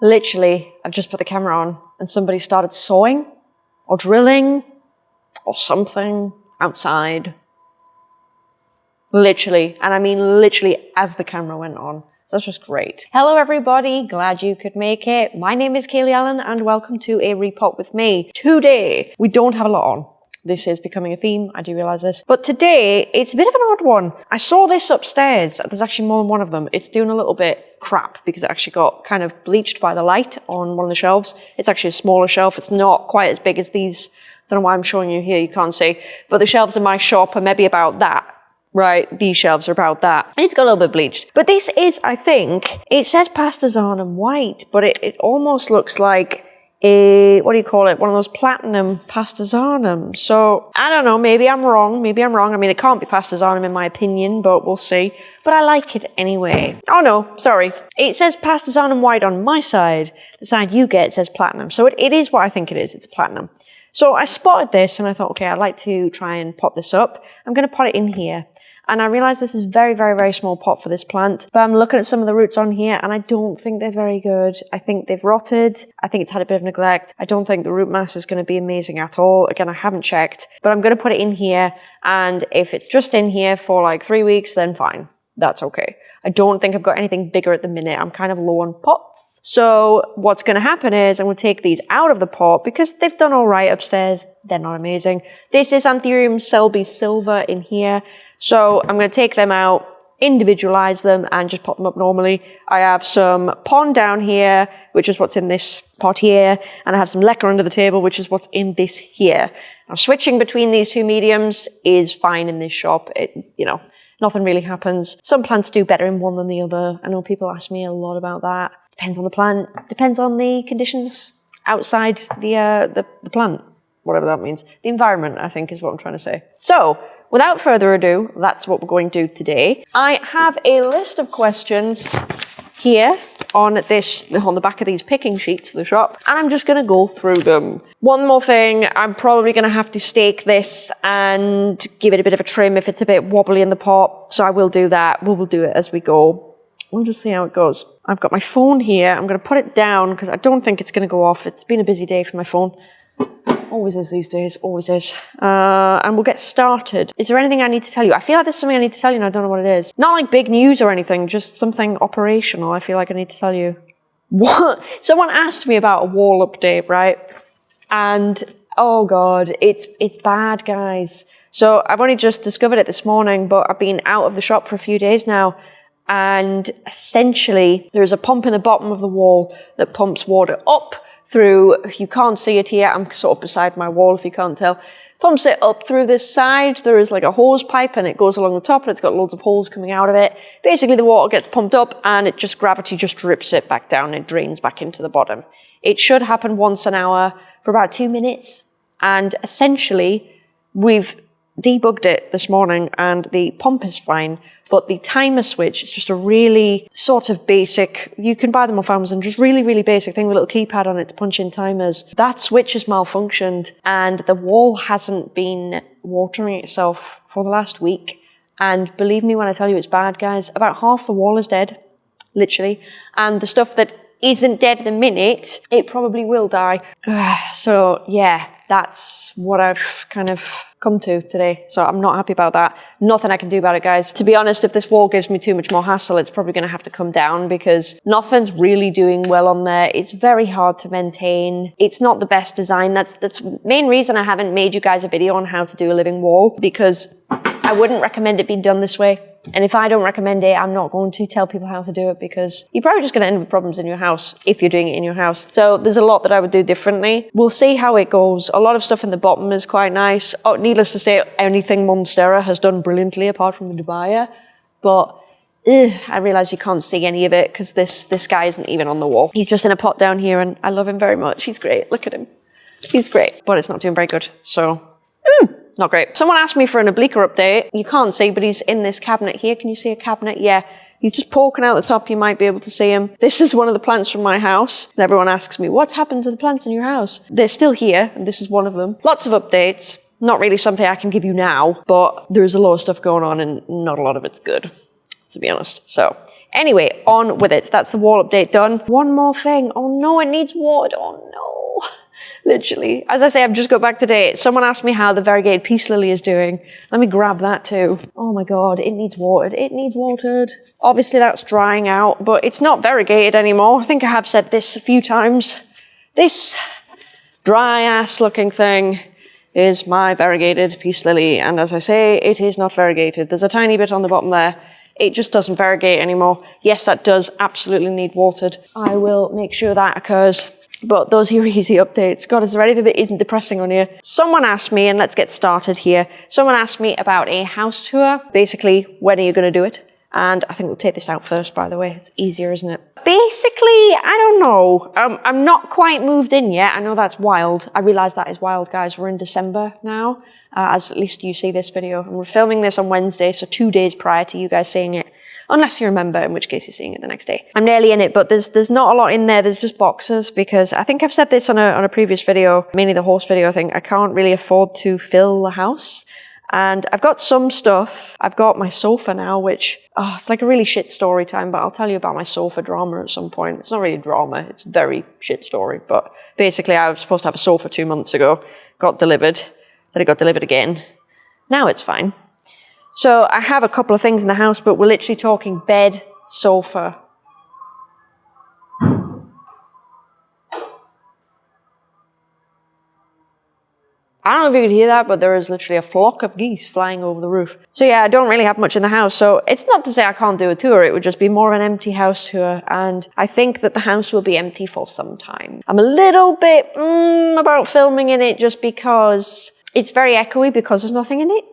Literally, I've just put the camera on and somebody started sawing or drilling or something outside. Literally, and I mean literally as the camera went on. So that's just great. Hello everybody, glad you could make it. My name is Kaylee Ellen and welcome to a repot with me. Today, we don't have a lot on. This is becoming a theme, I do realise this. But today, it's a bit of an odd one. I saw this upstairs, there's actually more than one of them. It's doing a little bit crap because it actually got kind of bleached by the light on one of the shelves. It's actually a smaller shelf, it's not quite as big as these. I don't know why I'm showing you here, you can't see. But the shelves in my shop are maybe about that right, these shelves are about that. It's got a little bit bleached. But this is, I think, it says Pastazanum white, but it, it almost looks like a, what do you call it? One of those platinum Pastazanum. So, I don't know, maybe I'm wrong, maybe I'm wrong. I mean, it can't be Pastazanum in my opinion, but we'll see. But I like it anyway. Oh no, sorry. It says Pastazanum white on my side. The side you get says platinum. So it, it is what I think it is, it's platinum. So I spotted this and I thought, okay, I'd like to try and pot this up. I'm going to pot it in here. And I realize this is very, very, very small pot for this plant. But I'm looking at some of the roots on here and I don't think they're very good. I think they've rotted. I think it's had a bit of neglect. I don't think the root mass is going to be amazing at all. Again, I haven't checked, but I'm going to put it in here. And if it's just in here for like three weeks, then fine. That's okay. I don't think I've got anything bigger at the minute. I'm kind of low on pots. So what's going to happen is I'm going to take these out of the pot because they've done all right upstairs. They're not amazing. This is Anthurium selby silver in here. So I'm going to take them out, individualize them and just pop them up normally. I have some pon down here, which is what's in this pot here. And I have some leca under the table, which is what's in this here. Now switching between these two mediums is fine in this shop. It, you know, nothing really happens. Some plants do better in one than the other. I know people ask me a lot about that. Depends on the plant, depends on the conditions outside the, uh, the, the plant, whatever that means. The environment, I think, is what I'm trying to say. So, without further ado, that's what we're going to do today. I have a list of questions here on this on the back of these picking sheets for the shop and I'm just going to go through them. One more thing, I'm probably going to have to stake this and give it a bit of a trim if it's a bit wobbly in the pot. So I will do that. We will do it as we go. We'll just see how it goes. I've got my phone here. I'm going to put it down because I don't think it's going to go off. It's been a busy day for my phone. Always is these days, always is. Uh, and we'll get started. Is there anything I need to tell you? I feel like there's something I need to tell you and I don't know what it is. Not like big news or anything, just something operational I feel like I need to tell you. What? Someone asked me about a wall update, right? And oh god, it's it's bad, guys. So I've only just discovered it this morning, but I've been out of the shop for a few days now. And essentially, there is a pump in the bottom of the wall that pumps water up through, you can't see it here, I'm sort of beside my wall if you can't tell, pumps it up through this side. There is like a hose pipe and it goes along the top and it's got loads of holes coming out of it. Basically the water gets pumped up and it just, gravity just drips it back down. It drains back into the bottom. It should happen once an hour for about two minutes. And essentially we've debugged it this morning and the pump is fine, but the timer switch is just a really sort of basic, you can buy them off Amazon, just really, really basic thing with a little keypad on it to punch in timers. That switch has malfunctioned and the wall hasn't been watering itself for the last week. And believe me when I tell you it's bad, guys, about half the wall is dead, literally. And the stuff that isn't dead the minute, it probably will die. so yeah, that's what I've kind of come to today. So I'm not happy about that. Nothing I can do about it, guys. To be honest, if this wall gives me too much more hassle, it's probably going to have to come down because nothing's really doing well on there. It's very hard to maintain. It's not the best design. That's that's main reason I haven't made you guys a video on how to do a living wall because I wouldn't recommend it being done this way. And if I don't recommend it, I'm not going to tell people how to do it because you're probably just going to end with problems in your house if you're doing it in your house. So there's a lot that I would do differently. We'll see how it goes. A lot of stuff in the bottom is quite nice. Oh, needless to say, anything Monstera has done brilliantly apart from the dubia. But ugh, I realise you can't see any of it because this, this guy isn't even on the wall. He's just in a pot down here and I love him very much. He's great. Look at him. He's great. But it's not doing very good. So, mm not great. Someone asked me for an obliqua update. You can't see, but he's in this cabinet here. Can you see a cabinet? Yeah. He's just poking out the top. You might be able to see him. This is one of the plants from my house. Everyone asks me, what's happened to the plants in your house? They're still here, and this is one of them. Lots of updates. Not really something I can give you now, but there's a lot of stuff going on and not a lot of it's good, to be honest. So Anyway, on with it. That's the wall update done. One more thing. Oh no, it needs water. Oh no. Literally. As I say, I've just got back today. Someone asked me how the variegated peace lily is doing. Let me grab that too. Oh my god, it needs watered. It needs watered. Obviously that's drying out, but it's not variegated anymore. I think I have said this a few times. This dry ass looking thing is my variegated peace lily. And as I say, it is not variegated. There's a tiny bit on the bottom there. It just doesn't variegate anymore. Yes, that does absolutely need watered. I will make sure that occurs. But those are easy updates. God, is there anything that isn't depressing on here? Someone asked me, and let's get started here. Someone asked me about a house tour. Basically, when are you going to do it? And I think we'll take this out first, by the way. It's easier, isn't it? Basically, I don't know. Um, I'm not quite moved in yet. I know that's wild. I realize that is wild, guys. We're in December now, uh, as at least you see this video. And we're filming this on Wednesday, so two days prior to you guys seeing it. Unless you remember, in which case you're seeing it the next day. I'm nearly in it, but there's there's not a lot in there. There's just boxes because I think I've said this on a, on a previous video, mainly the horse video, I think. I can't really afford to fill the house. And I've got some stuff. I've got my sofa now, which, oh, it's like a really shit story time, but I'll tell you about my sofa drama at some point. It's not really drama, it's a very shit story. But basically, I was supposed to have a sofa two months ago, got delivered, then it got delivered again. Now it's fine. So I have a couple of things in the house, but we're literally talking bed, sofa, I don't know if you could hear that, but there is literally a flock of geese flying over the roof. So yeah, I don't really have much in the house. So it's not to say I can't do a tour. It would just be more of an empty house tour. And I think that the house will be empty for some time. I'm a little bit mm, about filming in it just because it's very echoey because there's nothing in it.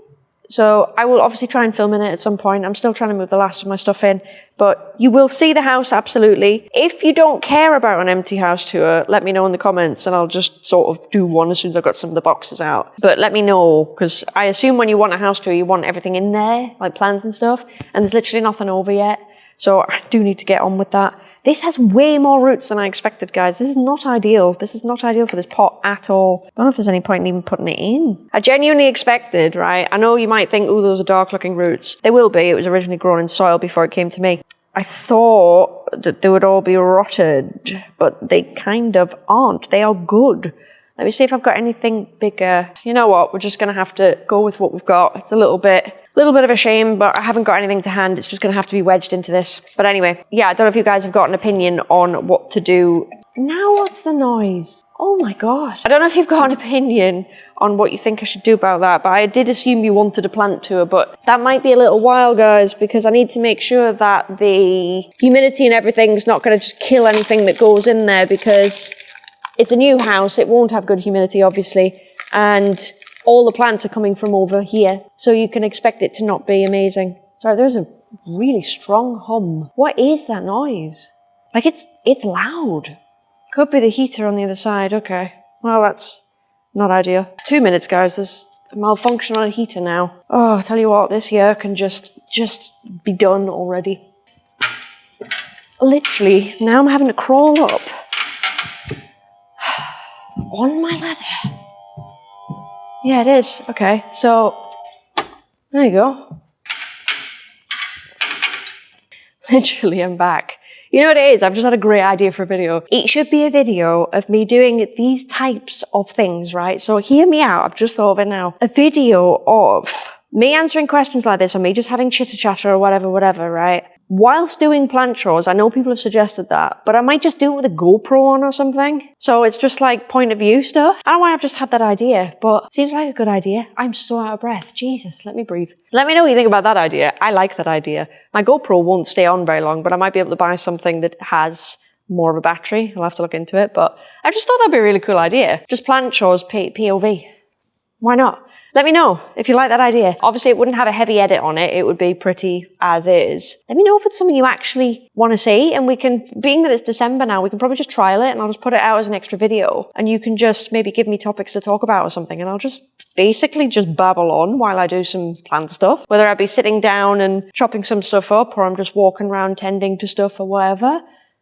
So I will obviously try and film in it at some point. I'm still trying to move the last of my stuff in, but you will see the house absolutely. If you don't care about an empty house tour, let me know in the comments and I'll just sort of do one as soon as I've got some of the boxes out. But let me know, because I assume when you want a house tour, you want everything in there, like plans and stuff, and there's literally nothing over yet. So I do need to get on with that. This has way more roots than I expected, guys. This is not ideal. This is not ideal for this pot at all. Don't know if there's any point in even putting it in. I genuinely expected, right? I know you might think, oh, those are dark looking roots. They will be. It was originally grown in soil before it came to me. I thought that they would all be rotted, but they kind of aren't. They are good. Let me see if I've got anything bigger. You know what? We're just going to have to go with what we've got. It's a little bit, little bit of a shame, but I haven't got anything to hand. It's just going to have to be wedged into this. But anyway, yeah, I don't know if you guys have got an opinion on what to do. Now what's the noise? Oh my god. I don't know if you've got an opinion on what you think I should do about that, but I did assume you wanted a plant tour, but that might be a little while, guys, because I need to make sure that the humidity and everything's not going to just kill anything that goes in there because it's a new house, it won't have good humidity, obviously, and all the plants are coming from over here, so you can expect it to not be amazing. Sorry, there's a really strong hum. What is that noise? Like, it's, it's loud. Could be the heater on the other side, okay. Well, that's not ideal. Two minutes, guys, there's a malfunction on a heater now. Oh, I tell you what, this year can just, just be done already. Literally, now I'm having to crawl up on my ladder. Yeah, it is. Okay, so there you go. Literally, I'm back. You know what it is? I've just had a great idea for a video. It should be a video of me doing these types of things, right? So hear me out. I've just thought of it now. A video of me answering questions like this or me just having chitter chatter or whatever, whatever, right? Whilst doing plant chores, I know people have suggested that, but I might just do it with a GoPro on or something. So it's just like point of view stuff. I don't know why I've just had that idea, but seems like a good idea. I'm so out of breath. Jesus, let me breathe. Let me know what you think about that idea. I like that idea. My GoPro won't stay on very long, but I might be able to buy something that has more of a battery. I'll have to look into it, but I just thought that'd be a really cool idea. Just plant chores POV. Why not? Let me know if you like that idea. Obviously, it wouldn't have a heavy edit on it. It would be pretty as is. Let me know if it's something you actually want to see. And we can, being that it's December now, we can probably just trial it and I'll just put it out as an extra video. And you can just maybe give me topics to talk about or something. And I'll just basically just babble on while I do some plant stuff. Whether I be sitting down and chopping some stuff up or I'm just walking around tending to stuff or whatever.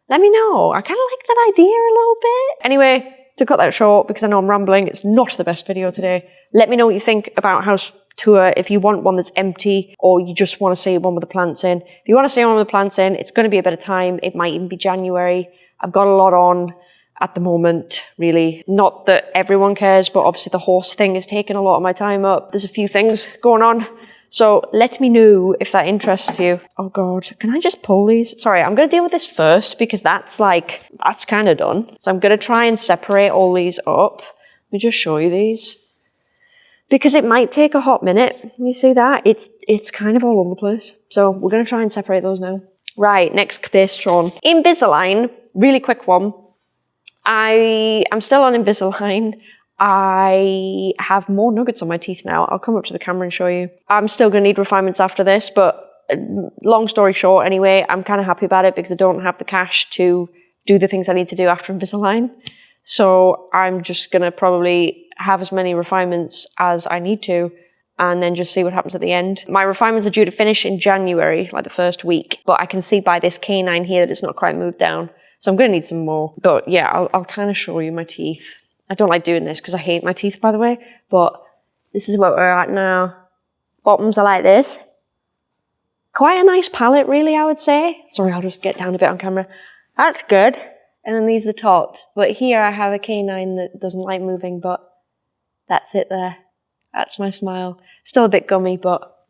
Let me know. I kind of like that idea a little bit. Anyway, to cut that short, because I know I'm rambling, it's not the best video today. Let me know what you think about house tour if you want one that's empty or you just want to see one with the plants in. If you want to see one with the plants in, it's going to be a bit of time. It might even be January. I've got a lot on at the moment, really. Not that everyone cares, but obviously the horse thing is taking a lot of my time up. There's a few things going on. So let me know if that interests you. Oh God, can I just pull these? Sorry, I'm going to deal with this first because that's like, that's kind of done. So I'm going to try and separate all these up. Let me just show you these because it might take a hot minute. You see that? It's it's kind of all over the place. So we're going to try and separate those now. Right, next question. Invisalign, really quick one. I am still on Invisalign. I have more nuggets on my teeth now. I'll come up to the camera and show you. I'm still going to need refinements after this, but uh, long story short, anyway, I'm kind of happy about it because I don't have the cash to do the things I need to do after Invisalign. So I'm just going to probably have as many refinements as I need to and then just see what happens at the end. My refinements are due to finish in January, like the first week, but I can see by this canine here that it's not quite moved down. So I'm going to need some more. But yeah, I'll, I'll kind of show you my teeth. I don't like doing this because I hate my teeth, by the way, but this is where we're at now. Bottoms are like this. Quite a nice palette, really, I would say. Sorry, I'll just get down a bit on camera. That's good. And then these are the tops. But here I have a canine that doesn't like moving, but that's it there. That's my smile. Still a bit gummy, but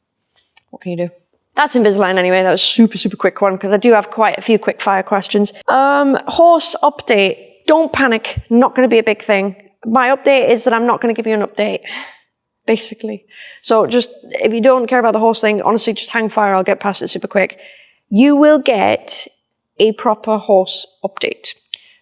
what can you do? That's Invisalign anyway. That was super, super quick one because I do have quite a few quick fire questions. Um, horse update. Don't panic. Not going to be a big thing. My update is that I'm not going to give you an update, basically. So just, if you don't care about the horse thing, honestly, just hang fire. I'll get past it super quick. You will get a proper horse update.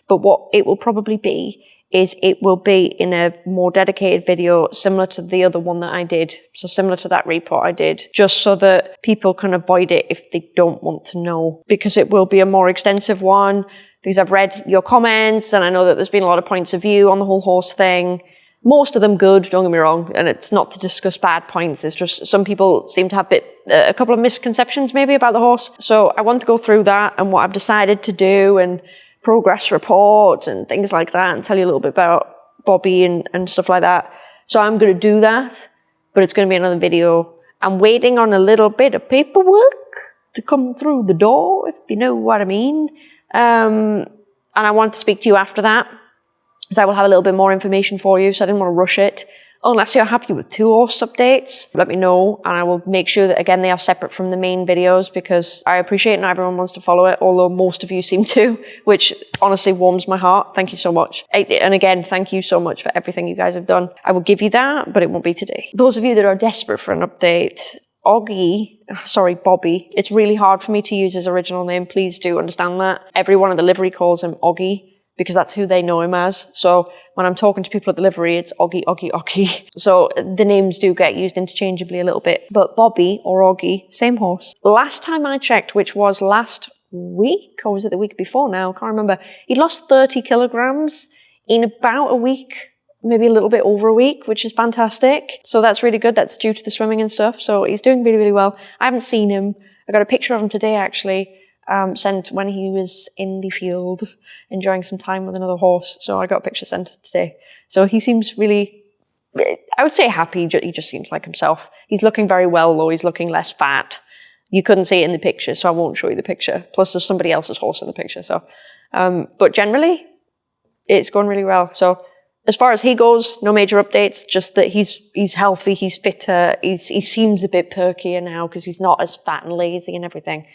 But what it will probably be is it will be in a more dedicated video similar to the other one that I did. So similar to that report I did, just so that people can avoid it if they don't want to know, because it will be a more extensive one, because I've read your comments and I know that there's been a lot of points of view on the whole horse thing. Most of them good, don't get me wrong, and it's not to discuss bad points, it's just some people seem to have a, bit, uh, a couple of misconceptions maybe about the horse. So I want to go through that and what I've decided to do and progress reports and things like that and tell you a little bit about Bobby and, and stuff like that. So I'm going to do that, but it's going to be another video. I'm waiting on a little bit of paperwork to come through the door, if you know what I mean. Um, and I wanted to speak to you after that, because I will have a little bit more information for you, so I didn't want to rush it. Unless you're happy with two horse updates, let me know and I will make sure that again they are separate from the main videos because I appreciate not everyone wants to follow it, although most of you seem to, which honestly warms my heart. Thank you so much. And again, thank you so much for everything you guys have done. I will give you that, but it won't be today. Those of you that are desperate for an update, Oggy, sorry, Bobby. It's really hard for me to use his original name. Please do understand that. Everyone in the livery calls him Oggy because that's who they know him as. So when I'm talking to people at the livery, it's Oggy, Oggy, Oggy. So the names do get used interchangeably a little bit. But Bobby or Oggy, same horse. Last time I checked, which was last week, or was it the week before now? I can't remember. He lost 30 kilograms in about a week, maybe a little bit over a week, which is fantastic. So that's really good. That's due to the swimming and stuff. So he's doing really, really well. I haven't seen him. I got a picture of him today, actually um, sent when he was in the field enjoying some time with another horse. So I got a picture sent today. So he seems really, I would say happy. He just seems like himself. He's looking very well though. He's looking less fat. You couldn't see it in the picture, so I won't show you the picture. Plus there's somebody else's horse in the picture. So, um, but generally it's going really well. So as far as he goes, no major updates, just that he's he's healthy, he's fitter, he's, he seems a bit perkier now because he's not as fat and lazy and everything.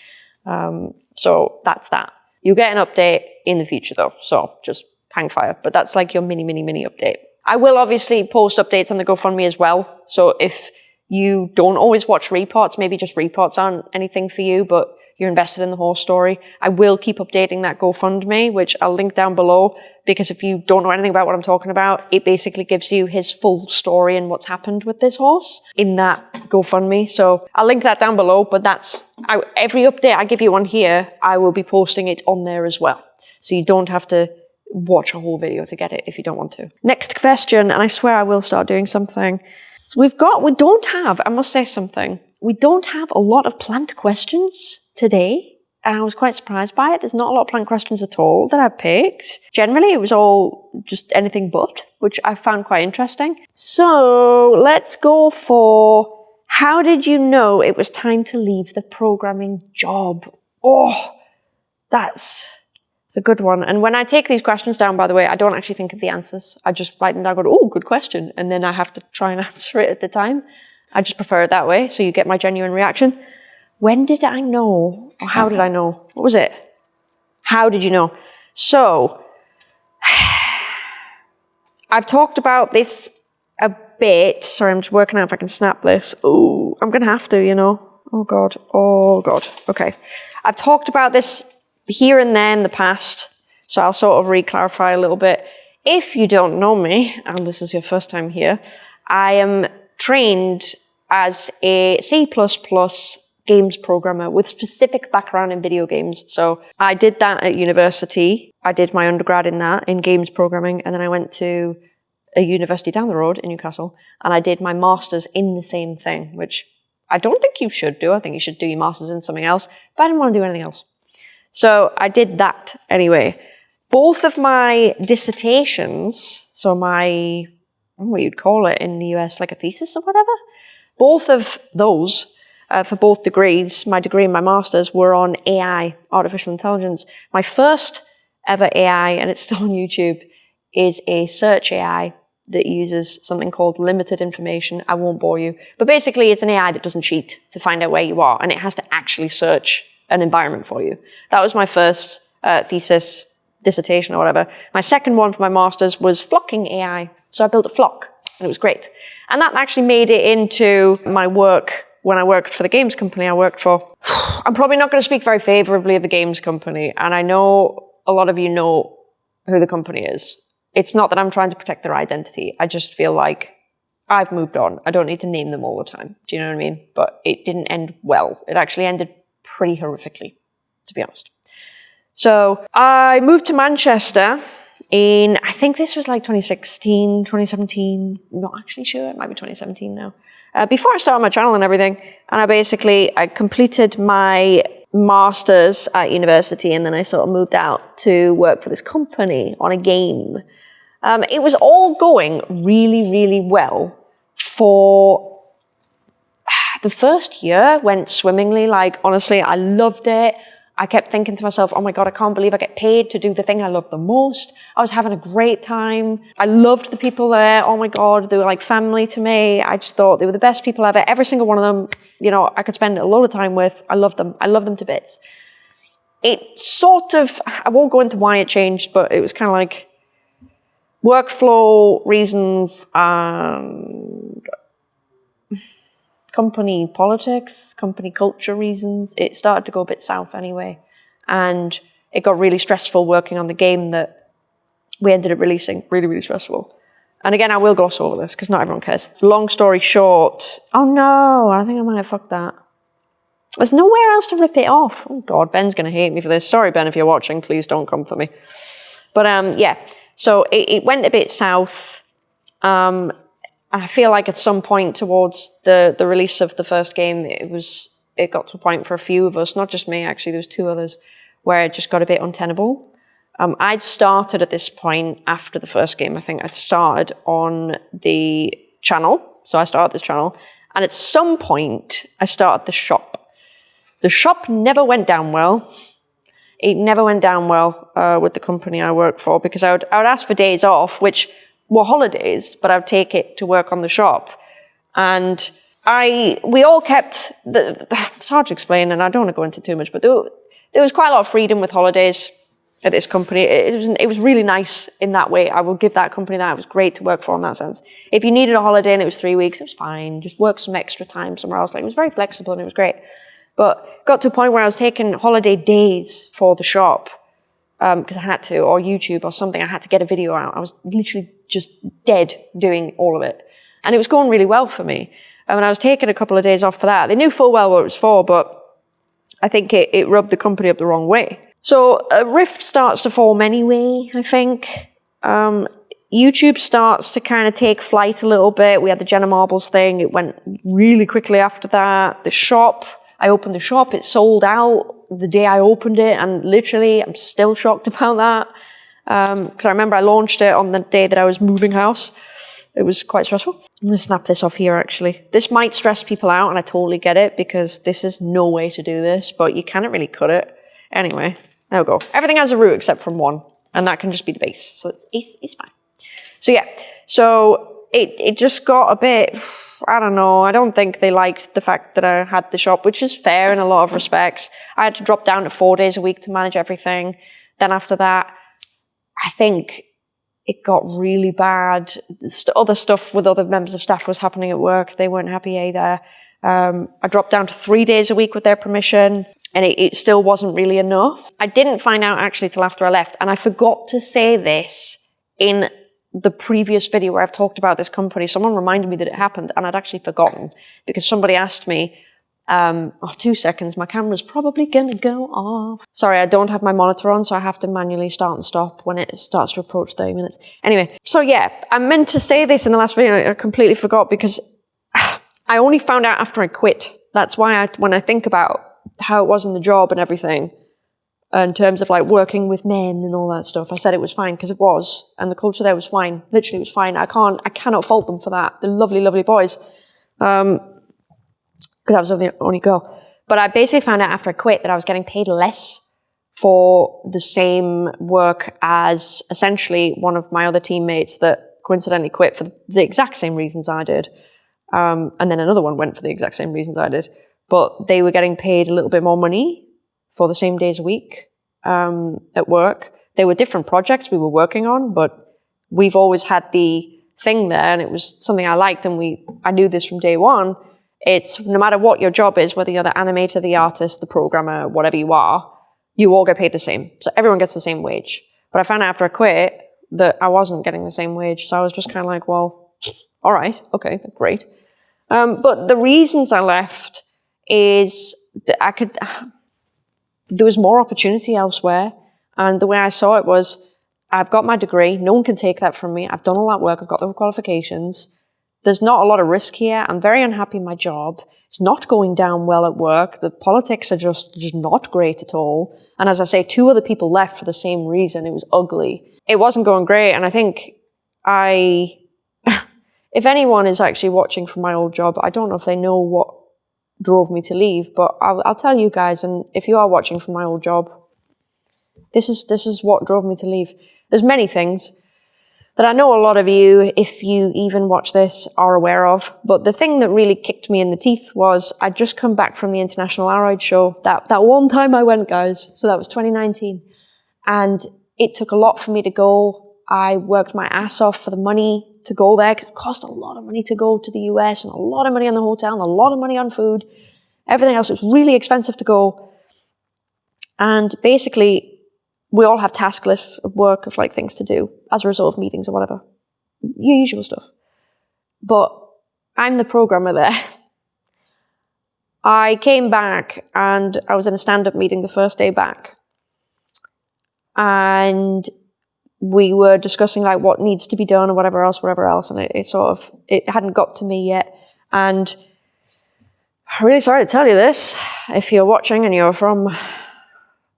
Um, so that's that. You'll get an update in the future though, so just hang fire. But that's like your mini, mini, mini update. I will obviously post updates on the GoFundMe as well. So if you don't always watch reports, maybe just reports aren't anything for you, but you're invested in the whole story. I will keep updating that GoFundMe, which I'll link down below, because if you don't know anything about what I'm talking about, it basically gives you his full story and what's happened with this horse in that GoFundMe. So I'll link that down below, but that's, I, every update I give you on here, I will be posting it on there as well. So you don't have to watch a whole video to get it if you don't want to. Next question, and I swear I will start doing something. So we've got, we don't have, I must say something, we don't have a lot of plant questions today. And I was quite surprised by it. There's not a lot of plant questions at all that I picked. Generally, it was all just anything but, which I found quite interesting. So let's go for How did you know it was time to leave the programming job? Oh, that's a good one. And when I take these questions down, by the way, I don't actually think of the answers. I just write them down, go, oh, good question. And then I have to try and answer it at the time. I just prefer it that way, so you get my genuine reaction. When did I know? Or how did I know? What was it? How did you know? So, I've talked about this a bit. Sorry, I'm just working out if I can snap this. Oh, I'm going to have to, you know. Oh, God. Oh, God. Okay. I've talked about this here and there in the past, so I'll sort of re-clarify a little bit. If you don't know me, and this is your first time here, I am trained as a C++ games programmer with specific background in video games. So I did that at university. I did my undergrad in that, in games programming, and then I went to a university down the road in Newcastle, and I did my master's in the same thing, which I don't think you should do. I think you should do your master's in something else, but I didn't want to do anything else. So I did that anyway. Both of my dissertations, so my, what you'd call it in the US, like a thesis or whatever, both of those, uh, for both degrees, my degree and my master's, were on AI, artificial intelligence. My first ever AI, and it's still on YouTube, is a search AI that uses something called limited information. I won't bore you. But basically, it's an AI that doesn't cheat to find out where you are, and it has to actually search an environment for you. That was my first uh, thesis, dissertation or whatever. My second one for my master's was flocking AI. So I built a flock and it was great. And that actually made it into my work when I worked for the games company I worked for. I'm probably not going to speak very favorably of the games company. And I know a lot of you know who the company is. It's not that I'm trying to protect their identity. I just feel like I've moved on. I don't need to name them all the time. Do you know what I mean? But it didn't end well. It actually ended pretty horrifically, to be honest. So I moved to Manchester in, think this was like 2016, 2017, not actually sure, it might be 2017 now. Uh, before I started my channel and everything, and I basically, I completed my master's at university and then I sort of moved out to work for this company on a game. Um, it was all going really, really well for the first year went swimmingly. Like, honestly, I loved it. I kept thinking to myself, oh my God, I can't believe I get paid to do the thing I love the most. I was having a great time. I loved the people there. Oh my God, they were like family to me. I just thought they were the best people ever. Every single one of them, you know, I could spend a lot of time with. I love them. I love them to bits. It sort of, I won't go into why it changed, but it was kind of like workflow reasons and company politics, company culture reasons, it started to go a bit south anyway. And it got really stressful working on the game that we ended up releasing. Really, really stressful. And again, I will gloss over this because not everyone cares. It's a long story short. Oh no, I think I might have fucked that. There's nowhere else to rip it off. Oh God, Ben's going to hate me for this. Sorry, Ben, if you're watching, please don't come for me. But um, yeah, so it, it went a bit south. Um, I feel like at some point towards the, the release of the first game, it was it got to a point for a few of us, not just me actually, there was two others, where it just got a bit untenable. Um, I'd started at this point after the first game. I think I started on the channel. So I started this channel. And at some point, I started the shop. The shop never went down well. It never went down well uh, with the company I worked for because I would, I would ask for days off, which were holidays, but I would take it to work on the shop. And I, we all kept, the, it's hard to explain and I don't want to go into too much, but there, there was quite a lot of freedom with holidays at this company. It, it, was, it was really nice in that way. I will give that company that. It was great to work for in that sense. If you needed a holiday and it was three weeks, it was fine. Just work some extra time somewhere else. Like, it was very flexible and it was great. But got to a point where I was taking holiday days for the shop because um, I had to, or YouTube or something. I had to get a video out. I was literally just dead doing all of it. And it was going really well for me. And I was taking a couple of days off for that. They knew full well what it was for, but I think it, it rubbed the company up the wrong way. So a rift starts to form anyway, I think. Um, YouTube starts to kind of take flight a little bit. We had the Jenna Marbles thing. It went really quickly after that. The shop, I opened the shop. It sold out the day I opened it. And literally, I'm still shocked about that because um, I remember I launched it on the day that I was moving house. it was quite stressful. I'm going to snap this off here actually. This might stress people out and I totally get it because this is no way to do this, but you can't really cut it. Anyway, there we go. Everything has a root except from one and that can just be the base. So it's, it's, it's fine. So yeah, so it, it just got a bit, I don't know, I don't think they liked the fact that I had the shop, which is fair in a lot of respects. I had to drop down to four days a week to manage everything. Then after that, I think it got really bad. Other stuff with other members of staff was happening at work. They weren't happy either. Um, I dropped down to three days a week with their permission, and it, it still wasn't really enough. I didn't find out actually till after I left, and I forgot to say this in the previous video where I've talked about this company. Someone reminded me that it happened, and I'd actually forgotten because somebody asked me, um, oh, two seconds, my camera's probably gonna go off. Sorry, I don't have my monitor on, so I have to manually start and stop when it starts to approach 30 minutes. Anyway, so yeah, I meant to say this in the last video, I completely forgot because I only found out after I quit. That's why I, when I think about how it was in the job and everything, in terms of like working with men and all that stuff, I said it was fine because it was, and the culture there was fine. Literally, it was fine. I can't, I cannot fault them for that. They're lovely, lovely boys. Um, because I was the only girl. But I basically found out after I quit that I was getting paid less for the same work as essentially one of my other teammates that coincidentally quit for the exact same reasons I did. Um, and then another one went for the exact same reasons I did. But they were getting paid a little bit more money for the same days a week um, at work. They were different projects we were working on, but we've always had the thing there and it was something I liked and we I knew this from day one it's no matter what your job is, whether you're the animator, the artist, the programmer, whatever you are, you all get paid the same. So everyone gets the same wage. But I found out after I quit that I wasn't getting the same wage. So I was just kind of like, well, all right, okay, great. Um, but the reasons I left is that I could, there was more opportunity elsewhere. And the way I saw it was, I've got my degree. No one can take that from me. I've done all that work. I've got the qualifications. There's not a lot of risk here. I'm very unhappy in my job. It's not going down well at work. The politics are just, just not great at all. And as I say, two other people left for the same reason. It was ugly. It wasn't going great. And I think I, if anyone is actually watching from my old job, I don't know if they know what drove me to leave, but I'll, I'll tell you guys. And if you are watching from my old job, this is, this is what drove me to leave. There's many things that I know a lot of you, if you even watch this, are aware of. But the thing that really kicked me in the teeth was I'd just come back from the International Aroid Show. That, that one time I went, guys. So that was 2019. And it took a lot for me to go. I worked my ass off for the money to go there because it cost a lot of money to go to the US and a lot of money on the hotel and a lot of money on food. Everything else was really expensive to go. And basically, we all have task lists of work of like things to do as a result of meetings or whatever. Your usual stuff. But I'm the programmer there. I came back and I was in a stand-up meeting the first day back. And we were discussing like what needs to be done or whatever else, whatever else. And it, it sort of, it hadn't got to me yet. And I'm really sorry to tell you this. If you're watching and you're from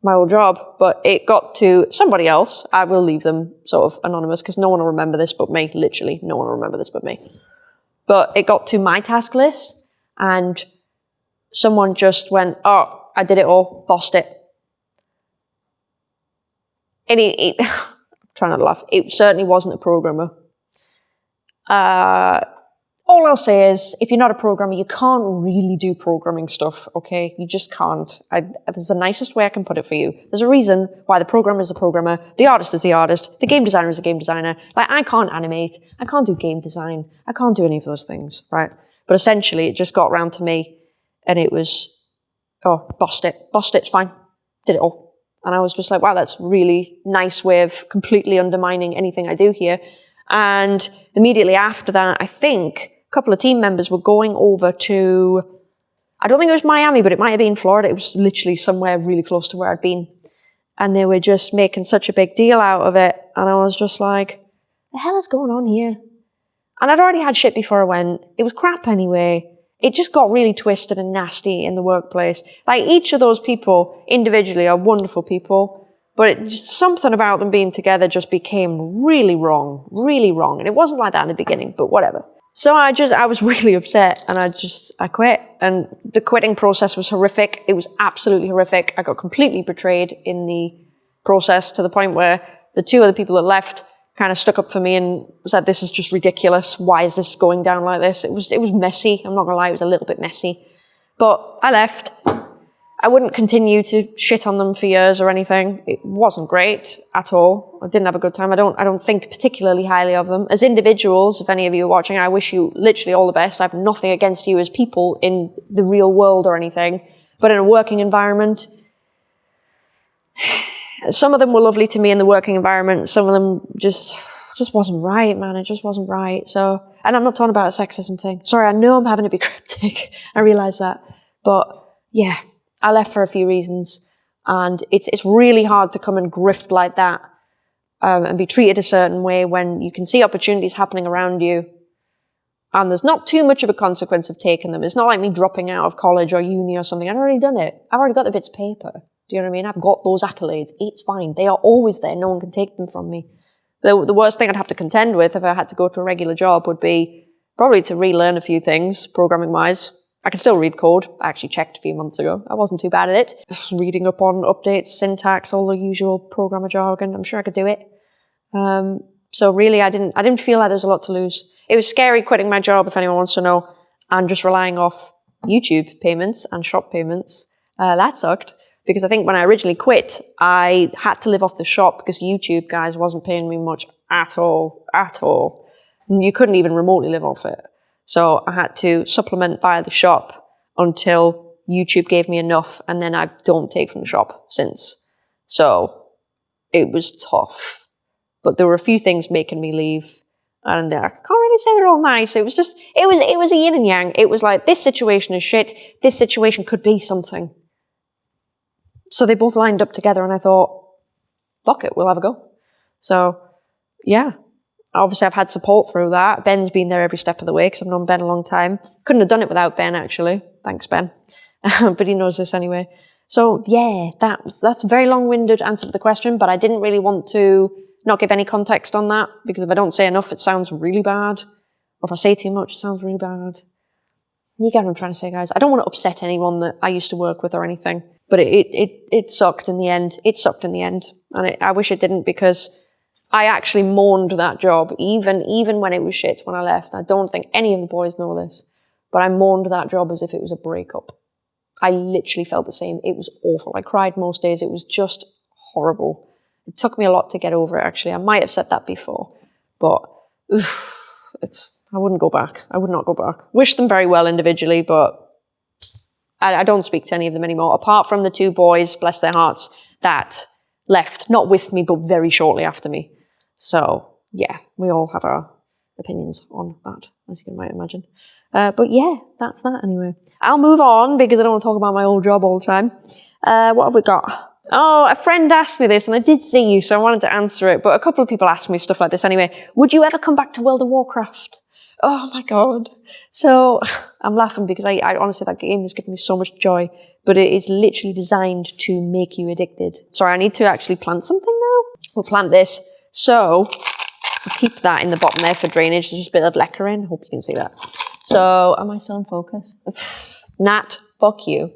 my old job, but it got to somebody else. I will leave them sort of anonymous because no one will remember this but me. Literally, no one will remember this but me. But it got to my task list and someone just went, oh, I did it all, bossed it. And it, it I'm trying not to laugh. It certainly wasn't a programmer. Uh, all I'll say is, if you're not a programmer, you can't really do programming stuff, okay? You just can't. I, there's the nicest way I can put it for you. There's a reason why the programmer is a programmer, the artist is the artist, the game designer is a game designer. Like, I can't animate, I can't do game design, I can't do any of those things, right? But essentially, it just got around to me, and it was, oh, bossed it, bossed it, it's fine, did it all. And I was just like, wow, that's really nice way of completely undermining anything I do here. And immediately after that, I think couple of team members were going over to, I don't think it was Miami, but it might have been Florida. It was literally somewhere really close to where I'd been. And they were just making such a big deal out of it. And I was just like, the hell is going on here? And I'd already had shit before I went. It was crap anyway. It just got really twisted and nasty in the workplace. Like each of those people individually are wonderful people, But it, something about them being together just became really wrong, really wrong. And it wasn't like that in the beginning, but whatever. So I just, I was really upset and I just, I quit. And the quitting process was horrific. It was absolutely horrific. I got completely betrayed in the process to the point where the two other people that left kind of stuck up for me and said, this is just ridiculous. Why is this going down like this? It was, it was messy. I'm not gonna lie, it was a little bit messy. But I left. I wouldn't continue to shit on them for years or anything. It wasn't great at all. I didn't have a good time. I don't, I don't think particularly highly of them. As individuals, if any of you are watching, I wish you literally all the best. I have nothing against you as people in the real world or anything. But in a working environment, some of them were lovely to me in the working environment. Some of them just, just wasn't right, man. It just wasn't right. So, and I'm not talking about a sexism thing. Sorry, I know I'm having to be cryptic. I realize that. But yeah, I left for a few reasons. And it's, it's really hard to come and grift like that um, and be treated a certain way when you can see opportunities happening around you and there's not too much of a consequence of taking them. It's not like me dropping out of college or uni or something. I've already done it. I've already got the bits of paper. Do you know what I mean? I've got those accolades. It's fine. They are always there. No one can take them from me. The, the worst thing I'd have to contend with if I had to go to a regular job would be probably to relearn a few things, programming wise. I can still read code. I actually checked a few months ago. I wasn't too bad at it. Just reading up on updates, syntax, all the usual programmer jargon. I'm sure I could do it. Um, so really, I didn't. I didn't feel like there was a lot to lose. It was scary quitting my job, if anyone wants to know, and just relying off YouTube payments and shop payments. Uh, that sucked because I think when I originally quit, I had to live off the shop because YouTube guys wasn't paying me much at all, at all. You couldn't even remotely live off it. So I had to supplement via the shop until YouTube gave me enough, and then I don't take from the shop since. So it was tough. But there were a few things making me leave. And I can't really say they're all nice. It was just, it was, it was a yin and yang. It was like, this situation is shit. This situation could be something. So they both lined up together and I thought, fuck it, we'll have a go. So, yeah, obviously I've had support through that. Ben's been there every step of the way because I've known Ben a long time. Couldn't have done it without Ben, actually. Thanks, Ben. but he knows this anyway. So yeah, that's, that's a very long-winded answer to the question, but I didn't really want to not give any context on that because if I don't say enough, it sounds really bad. Or if I say too much, it sounds really bad. You get what I'm trying to say, guys. I don't want to upset anyone that I used to work with or anything, but it, it, it sucked in the end. It sucked in the end. And it, I wish it didn't because I actually mourned that job, even, even when it was shit when I left. I don't think any of the boys know this, but I mourned that job as if it was a breakup. I literally felt the same. It was awful. I cried most days. It was just horrible. It took me a lot to get over it, actually. I might have said that before, but it's, I wouldn't go back. I would not go back. Wish them very well individually, but I, I don't speak to any of them anymore, apart from the two boys, bless their hearts, that left, not with me, but very shortly after me. So yeah, we all have our opinions on that, as you might imagine. Uh, but yeah, that's that anyway. I'll move on because I don't want to talk about my old job all the time. Uh, what have we got? Oh, a friend asked me this and I did see you, so I wanted to answer it. But a couple of people asked me stuff like this anyway. Would you ever come back to World of Warcraft? Oh my God. So I'm laughing because I, I honestly, that game has given me so much joy, but it is literally designed to make you addicted. Sorry, I need to actually plant something now. We'll plant this. So I'll keep that in the bottom there for drainage. There's just a bit of leca in. Hope you can see that. So am I still in focus? Nat, fuck you.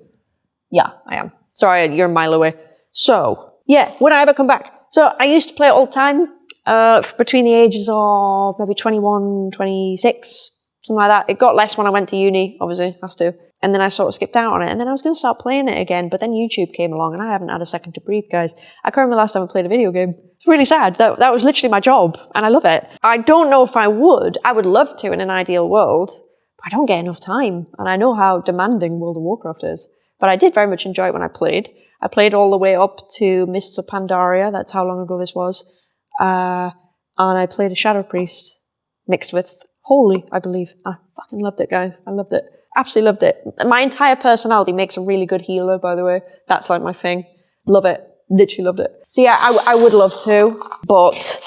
Yeah, I am. Sorry, you're a mile away. So yeah, would I ever come back? So I used to play it all the time, uh, between the ages of maybe 21, 26, something like that. It got less when I went to uni, obviously, has to. And then I sort of skipped out on it. And then I was going to start playing it again, but then YouTube came along and I haven't had a second to breathe, guys. I can't remember the last time I played a video game. It's really sad. That, that was literally my job and I love it. I don't know if I would. I would love to in an ideal world, but I don't get enough time. And I know how demanding World of Warcraft is. But I did very much enjoy it when I played. I played all the way up to Mists of Pandaria. That's how long ago this was. Uh, and I played a Shadow Priest mixed with Holy, I believe. I fucking loved it, guys. I loved it. Absolutely loved it. My entire personality makes a really good healer, by the way. That's like my thing. Love it. Literally loved it. So yeah, I, I would love to, but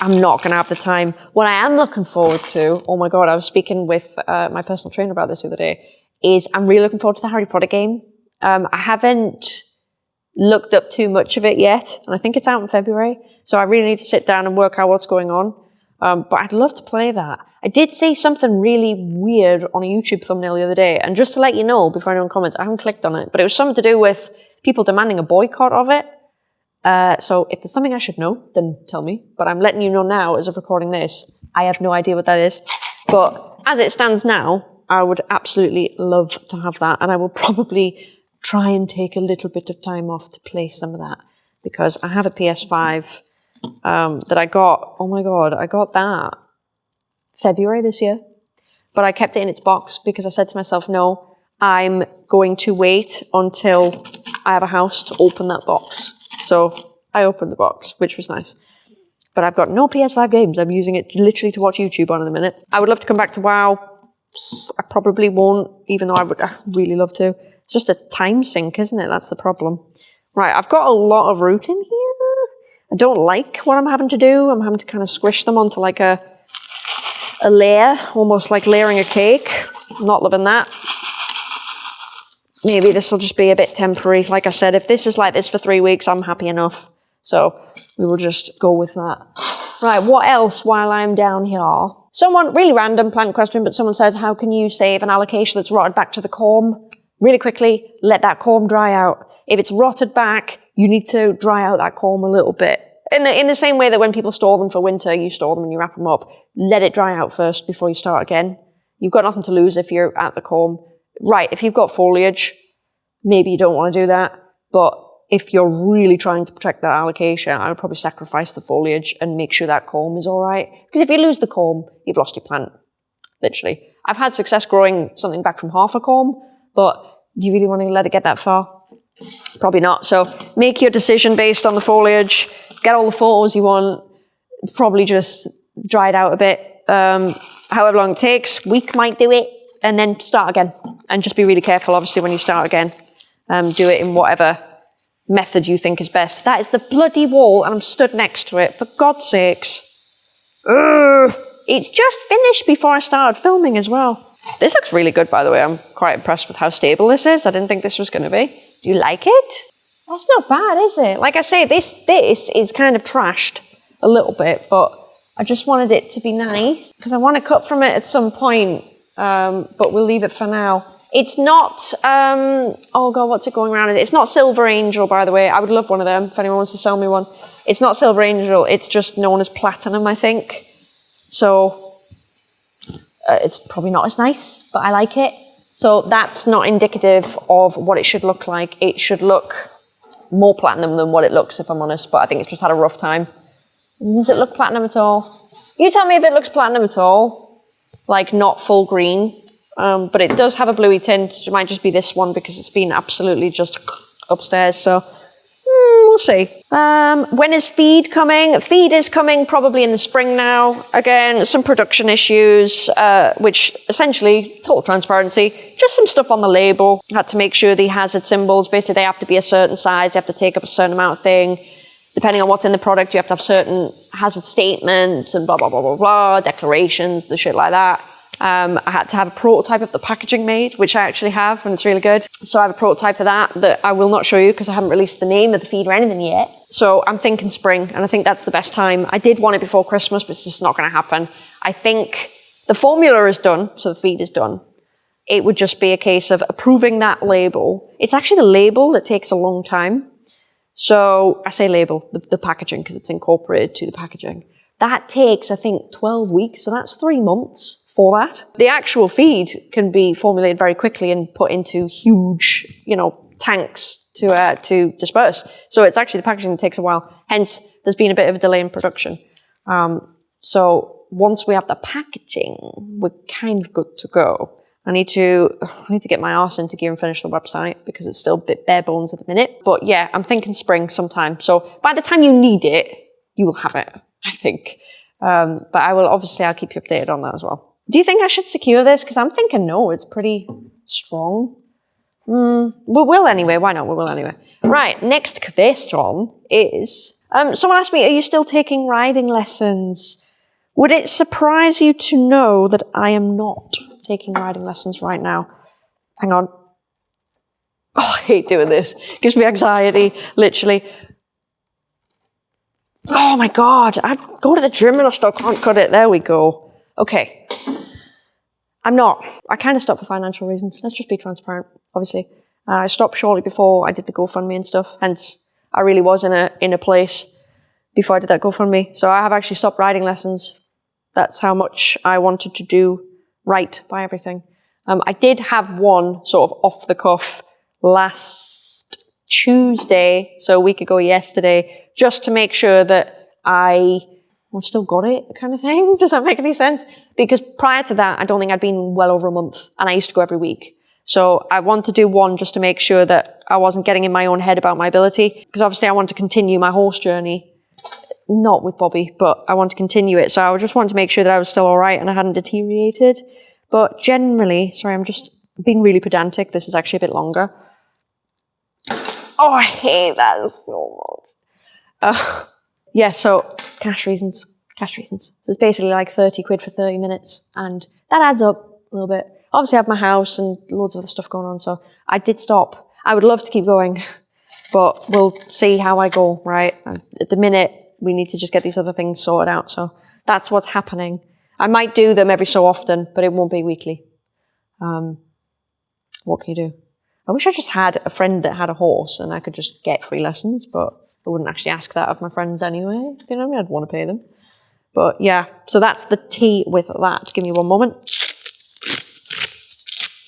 I'm not going to have the time. What I am looking forward to, oh my god, I was speaking with uh, my personal trainer about this the other day, is I'm really looking forward to the Harry Potter game. Um, I haven't looked up too much of it yet, and I think it's out in February. So I really need to sit down and work out what's going on. Um, but I'd love to play that. I did see something really weird on a YouTube thumbnail the other day, and just to let you know before anyone comments, I haven't clicked on it, but it was something to do with people demanding a boycott of it. Uh, so if there's something I should know, then tell me. But I'm letting you know now as of recording this. I have no idea what that is. But as it stands now, I would absolutely love to have that, and I will probably try and take a little bit of time off to play some of that because I have a PS5 um, that I got. Oh my god, I got that February this year, but I kept it in its box because I said to myself, no, I'm going to wait until I have a house to open that box. So I opened the box, which was nice. But I've got no PS5 games. I'm using it literally to watch YouTube on in a minute. I would love to come back to WoW. I probably won't, even though I would I really love to. It's just a time sink, isn't it? That's the problem. Right, I've got a lot of root in here. I don't like what I'm having to do. I'm having to kind of squish them onto like a, a layer, almost like layering a cake. I'm not loving that. Maybe this will just be a bit temporary. Like I said, if this is like this for three weeks, I'm happy enough. So we will just go with that. Right, what else while I'm down here? Someone, really random plant question, but someone said, how can you save an alocasia that's rotted back to the corm? Really quickly, let that corm dry out. If it's rotted back, you need to dry out that corm a little bit. In the, in the same way that when people store them for winter, you store them and you wrap them up, let it dry out first before you start again. You've got nothing to lose if you're at the corm. Right, if you've got foliage, maybe you don't want to do that, but if you're really trying to protect that alocasia, I would probably sacrifice the foliage and make sure that corm is all right. Because if you lose the corm, you've lost your plant, literally. I've had success growing something back from half a corm, but you really want to let it get that far? Probably not. So make your decision based on the foliage, get all the photos you want, probably just dry it out a bit. Um, however long it takes, week might do it, and then start again. And just be really careful, obviously, when you start again. Um, do it in whatever method you think is best. That is the bloody wall, and I'm stood next to it, for God's sakes. Ugh. It's just finished before I started filming as well. This looks really good, by the way. I'm quite impressed with how stable this is. I didn't think this was going to be. Do you like it? That's not bad, is it? Like I say, this this is kind of trashed a little bit, but I just wanted it to be nice because I want to cut from it at some point, um, but we'll leave it for now. It's not, um, oh god, what's it going around? It's not Silver Angel, by the way. I would love one of them if anyone wants to sell me one. It's not Silver Angel, it's just known as Platinum, I think. So, uh, it's probably not as nice, but I like it. So that's not indicative of what it should look like. It should look more platinum than what it looks, if I'm honest, but I think it's just had a rough time. Does it look platinum at all? You tell me if it looks platinum at all. Like not full green. Um, but it does have a bluey tint. It might just be this one because it's been absolutely just upstairs. So we'll see. Um, when is feed coming? Feed is coming probably in the spring now. Again, some production issues, uh, which essentially, total transparency, just some stuff on the label. Had to make sure the hazard symbols, basically they have to be a certain size, they have to take up a certain amount of thing. Depending on what's in the product, you have to have certain hazard statements and blah, blah, blah, blah, blah, declarations, the shit like that. Um, I had to have a prototype of the packaging made, which I actually have, and it's really good. So I have a prototype of that that I will not show you because I haven't released the name of the feed or anything yet. So I'm thinking spring, and I think that's the best time. I did want it before Christmas, but it's just not going to happen. I think the formula is done, so the feed is done. It would just be a case of approving that label. It's actually the label that takes a long time. So I say label, the, the packaging, because it's incorporated to the packaging. That takes, I think, 12 weeks, so that's three months for that. The actual feed can be formulated very quickly and put into huge, you know, tanks to uh, to disperse. So it's actually the packaging that takes a while. Hence, there's been a bit of a delay in production. Um, so once we have the packaging, we're kind of good to go. I need to I need to get my arse into gear and finish the website because it's still a bit bare bones at the minute. But yeah, I'm thinking spring sometime. So by the time you need it, you will have it. I think. Um, but I will obviously I'll keep you updated on that as well. Do you think I should secure this? Because I'm thinking no, it's pretty strong. Mm, we will anyway. Why not? We will anyway. Right, next question is, um, someone asked me, are you still taking riding lessons? Would it surprise you to know that I am not taking riding lessons right now? Hang on. Oh, hate doing this. It gives me anxiety, literally. Oh my God, I go to the gym and I still can't cut it. There we go. Okay. I'm not. I kind of stopped for financial reasons. Let's just be transparent, obviously. Uh, I stopped shortly before I did the GoFundMe and stuff. Hence, I really was in a in a place before I did that GoFundMe. So I have actually stopped riding lessons. That's how much I wanted to do right by everything. Um, I did have one sort of off the cuff last Tuesday, so a week ago yesterday, just to make sure that I I've still got it kind of thing. Does that make any sense? Because prior to that, I don't think I'd been well over a month and I used to go every week. So I want to do one just to make sure that I wasn't getting in my own head about my ability. Because obviously I want to continue my horse journey. Not with Bobby, but I want to continue it. So I just wanted to make sure that I was still all right and I hadn't deteriorated. But generally, sorry, I'm just being really pedantic. This is actually a bit longer. Oh, I hate that so much. Uh, yeah, so cash reasons, cash reasons. So it's basically like 30 quid for 30 minutes and that adds up a little bit. Obviously I have my house and loads of other stuff going on, so I did stop. I would love to keep going, but we'll see how I go, right? At the minute, we need to just get these other things sorted out, so that's what's happening. I might do them every so often, but it won't be weekly. Um, what can you do? I wish I just had a friend that had a horse and I could just get free lessons, but I wouldn't actually ask that of my friends anyway. You know, I mean? I'd want to pay them. But yeah, so that's the tea with that. Give me one moment.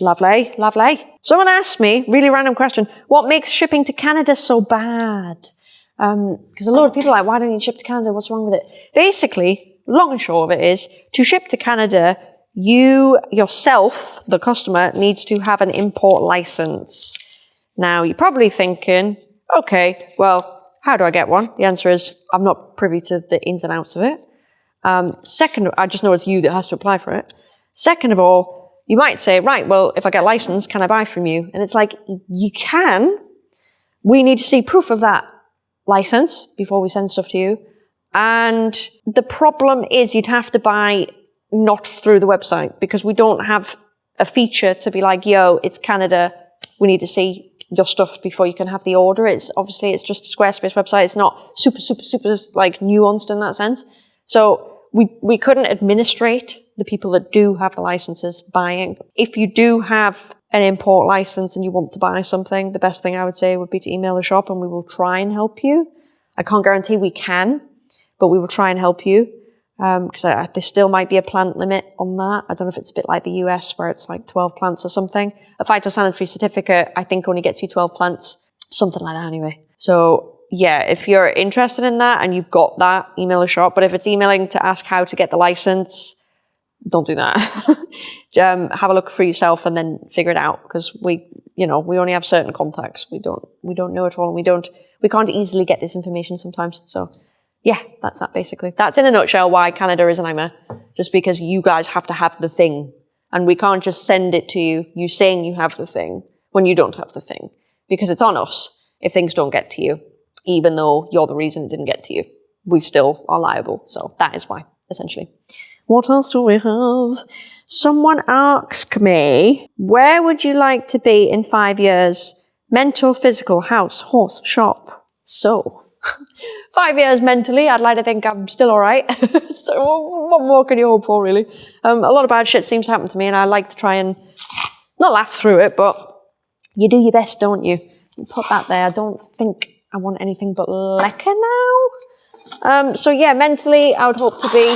Lovely, lovely. Someone asked me, really random question, what makes shipping to Canada so bad? Because um, a lot of people are like, why don't you ship to Canada? What's wrong with it? Basically, long and short of it is, to ship to Canada, you yourself, the customer, needs to have an import license. Now, you're probably thinking, okay, well, how do I get one? The answer is, I'm not privy to the ins and outs of it. Um, second, I just know it's you that has to apply for it. Second of all, you might say, right, well, if I get license, can I buy from you? And it's like, you can. We need to see proof of that license before we send stuff to you. And the problem is you'd have to buy not through the website because we don't have a feature to be like, yo, it's Canada. We need to see your stuff before you can have the order. It's obviously it's just a Squarespace website. It's not super, super, super like nuanced in that sense. So we, we couldn't administrate the people that do have the licenses buying. If you do have an import license and you want to buy something, the best thing I would say would be to email the shop and we will try and help you. I can't guarantee we can, but we will try and help you because um, there still might be a plant limit on that. I don't know if it's a bit like the US where it's like 12 plants or something. A phytosanitary certificate, I think, only gets you 12 plants, something like that anyway. So yeah, if you're interested in that and you've got that, email a shop. But if it's emailing to ask how to get the license, don't do that. um, have a look for yourself and then figure it out because we, you know, we only have certain contacts. We don't, we don't know it all. And we don't, we can't easily get this information sometimes. So yeah, that's that basically. That's in a nutshell why Canada is a nightmare. Just because you guys have to have the thing. And we can't just send it to you, you saying you have the thing, when you don't have the thing. Because it's on us if things don't get to you, even though you're the reason it didn't get to you. We still are liable. So that is why, essentially. What else do we have? Someone asked me, where would you like to be in five years? Mental, physical, house, horse, shop. So, five years mentally, I'd like to think I'm still all right. so what more can you hope for, really? Um, a lot of bad shit seems to happen to me, and I like to try and not laugh through it, but you do your best, don't you? Put that there. I don't think I want anything but leca now. Um, so yeah, mentally, I would hope to be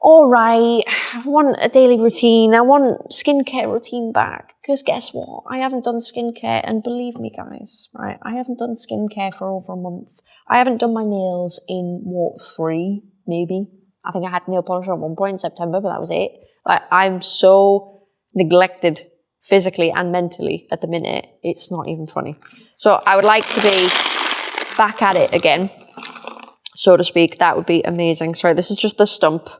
all right. I want a daily routine. I want skincare routine back. Because guess what? I haven't done skincare, and believe me, guys, right? I haven't done skincare for over a month. I haven't done my nails in what three, maybe. I think I had nail polish at one point in September, but that was it. Like I'm so neglected physically and mentally at the minute. It's not even funny. So I would like to be back at it again, so to speak. That would be amazing. Sorry, this is just the stump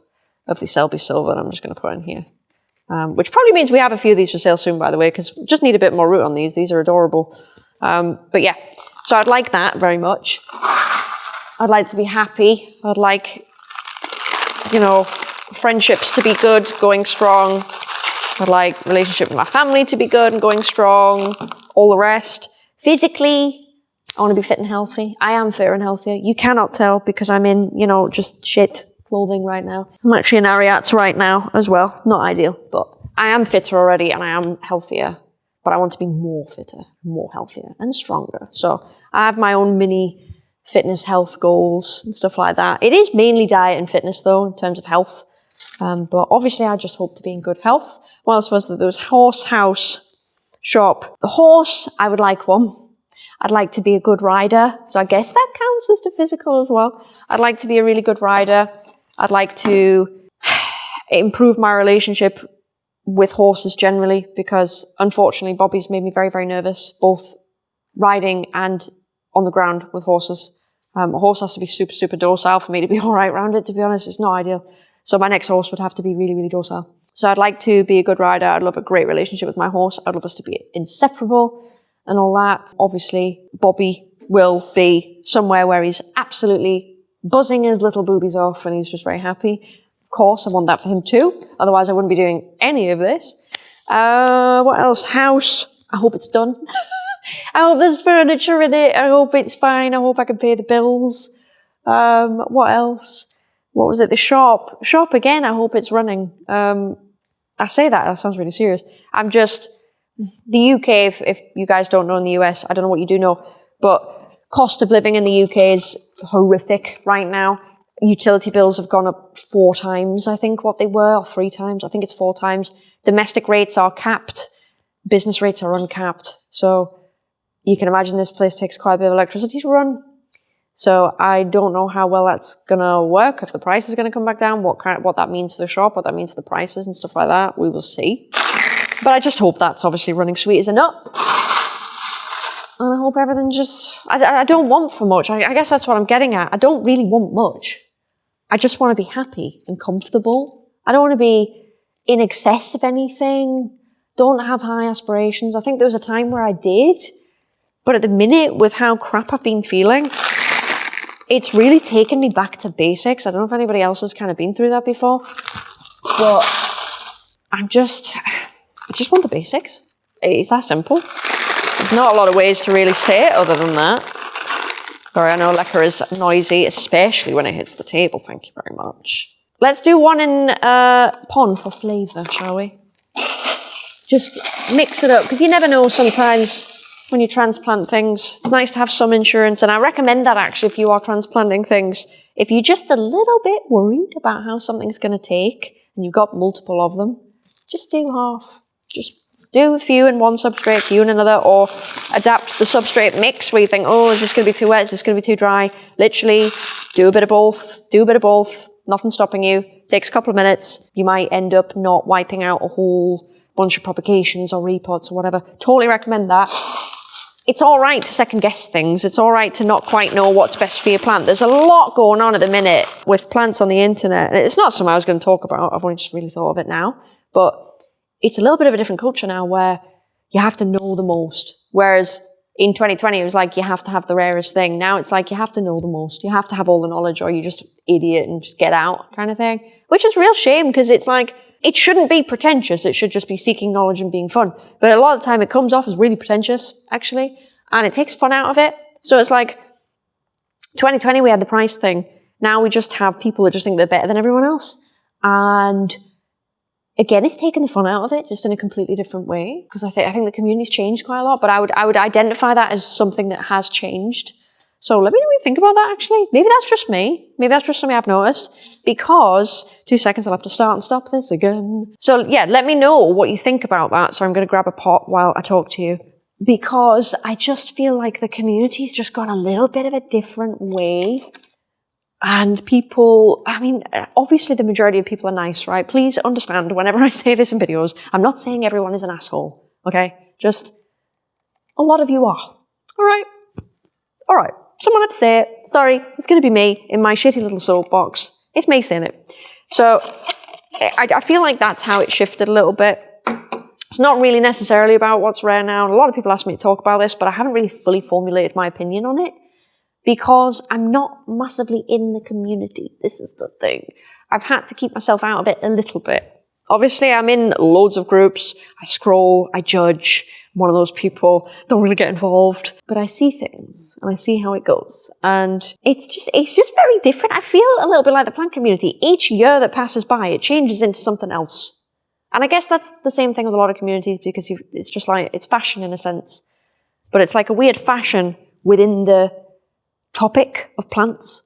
of the Selby Silver I'm just going to put in here. Um, which probably means we have a few of these for sale soon, by the way, because just need a bit more root on these. These are adorable. Um, but yeah, so I'd like that very much. I'd like to be happy. I'd like, you know, friendships to be good, going strong. I'd like relationship with my family to be good and going strong. all the rest. Physically, I want to be fit and healthy. I am fit and healthier. You cannot tell because I'm in, you know, just shit clothing right now. I'm actually in Ariats right now as well. Not ideal, but I am fitter already and I am healthier. But I want to be more fitter, more healthier, and stronger. So I have my own mini fitness health goals and stuff like that. It is mainly diet and fitness though, in terms of health. Um, but obviously, I just hope to be in good health. What else was there? There was horse house shop. The horse, I would like one. I'd like to be a good rider. So I guess that counts as the physical as well. I'd like to be a really good rider. I'd like to improve my relationship with horses generally because unfortunately Bobby's made me very, very nervous, both riding and on the ground with horses. Um, a horse has to be super, super docile for me to be all right around it, to be honest. It's not ideal. So my next horse would have to be really, really docile. So I'd like to be a good rider. I'd love a great relationship with my horse. I'd love us to be inseparable and all that. Obviously, Bobby will be somewhere where he's absolutely buzzing his little boobies off and he's just very happy. Of course, I want that for him too. Otherwise, I wouldn't be doing any of this. Uh, what else? House. I hope it's done. I hope there's furniture in it. I hope it's fine. I hope I can pay the bills. Um, what else? What was it? The shop. Shop again. I hope it's running. Um, I say that. That sounds really serious. I'm just the UK. If, if you guys don't know in the US, I don't know what you do know, but cost of living in the UK is horrific right now. Utility bills have gone up four times, I think, what they were, or three times. I think it's four times. Domestic rates are capped. Business rates are uncapped. So you can imagine this place takes quite a bit of electricity to run. So I don't know how well that's gonna work. If the price is gonna come back down, what kind, what that means for the shop, what that means for the prices and stuff like that, we will see. But I just hope that's obviously running sweet as a nut. And I hope everything just, I, I don't want for much. I, I guess that's what I'm getting at. I don't really want much. I just want to be happy and comfortable. I don't want to be in excess of anything. Don't have high aspirations. I think there was a time where I did. But at the minute, with how crap I've been feeling, it's really taken me back to basics. I don't know if anybody else has kind of been through that before, but I'm just, I just want the basics. It's that simple. There's not a lot of ways to really say it other than that. Sorry, I know leca is noisy, especially when it hits the table. Thank you very much. Let's do one in uh, pon for flavour, shall we? Just mix it up, because you never know sometimes when you transplant things. It's nice to have some insurance, and I recommend that actually if you are transplanting things. If you're just a little bit worried about how something's going to take, and you've got multiple of them, just do half. Just do a few in one substrate, few in another, or adapt the substrate mix where you think, oh, is this going to be too wet? Is this going to be too dry? Literally, do a bit of both. Do a bit of both. Nothing stopping you. Takes a couple of minutes. You might end up not wiping out a whole bunch of propagations or repods or whatever. Totally recommend that it's all right to second guess things. It's all right to not quite know what's best for your plant. There's a lot going on at the minute with plants on the internet. And it's not something I was going to talk about. I've only just really thought of it now. But it's a little bit of a different culture now where you have to know the most. Whereas in 2020, it was like you have to have the rarest thing. Now it's like you have to know the most. You have to have all the knowledge or you're just idiot and just get out kind of thing. Which is real shame because it's like, it shouldn't be pretentious. It should just be seeking knowledge and being fun. But a lot of the time it comes off as really pretentious, actually, and it takes fun out of it. So it's like 2020, we had the price thing. Now we just have people that just think they're better than everyone else. And again, it's taken the fun out of it, just in a completely different way. Because I think I think the community's changed quite a lot. But I would I would identify that as something that has changed. So let me know what you think about that actually. Maybe that's just me. Maybe that's just something I've noticed. Because, two seconds, I'll have to start and stop this again. So yeah, let me know what you think about that. So I'm going to grab a pot while I talk to you. Because I just feel like the community's just gone a little bit of a different way. And people, I mean, obviously the majority of people are nice, right? Please understand whenever I say this in videos, I'm not saying everyone is an asshole, okay? Just a lot of you are. All right. All right. Someone had to say it. Sorry, it's going to be me in my shitty little soapbox. It's me saying it. So I, I feel like that's how it shifted a little bit. It's not really necessarily about what's rare now. A lot of people ask me to talk about this, but I haven't really fully formulated my opinion on it because I'm not massively in the community. This is the thing. I've had to keep myself out of it a little bit Obviously, I'm in loads of groups. I scroll, I judge. I'm one of those people don't really get involved, but I see things and I see how it goes. And it's just, it's just very different. I feel a little bit like the plant community. Each year that passes by, it changes into something else. And I guess that's the same thing with a lot of communities because it's just like, it's fashion in a sense. But it's like a weird fashion within the topic of plants.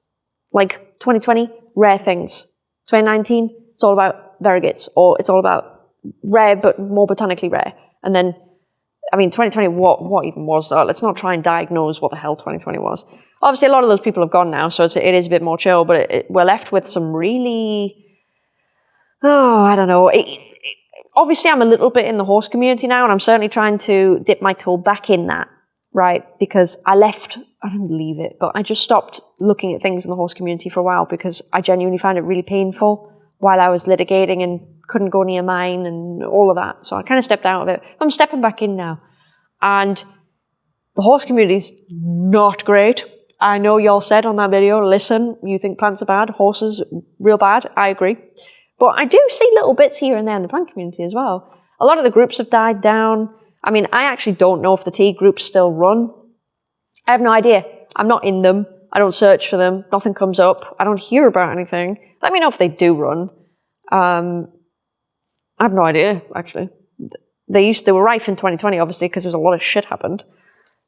Like 2020, rare things. 2019, it's all about variegates or it's all about rare but more botanically rare. And then, I mean, 2020, what, what even was that? Let's not try and diagnose what the hell 2020 was. Obviously, a lot of those people have gone now, so it's, it is a bit more chill, but it, it, we're left with some really, oh, I don't know. It, obviously I'm a little bit in the horse community now and I'm certainly trying to dip my toe back in that, right? Because I left, I didn't leave it, but I just stopped looking at things in the horse community for a while because I genuinely found it really painful while I was litigating and couldn't go near mine and all of that. So I kind of stepped out of it. I'm stepping back in now. And the horse community is not great. I know y'all said on that video, listen, you think plants are bad, horses real bad. I agree. But I do see little bits here and there in the plant community as well. A lot of the groups have died down. I mean, I actually don't know if the tea groups still run. I have no idea. I'm not in them. I don't search for them. Nothing comes up. I don't hear about anything. Let me know if they do run. Um, I have no idea, actually. They used to, they were rife in 2020, obviously, because there's a lot of shit happened.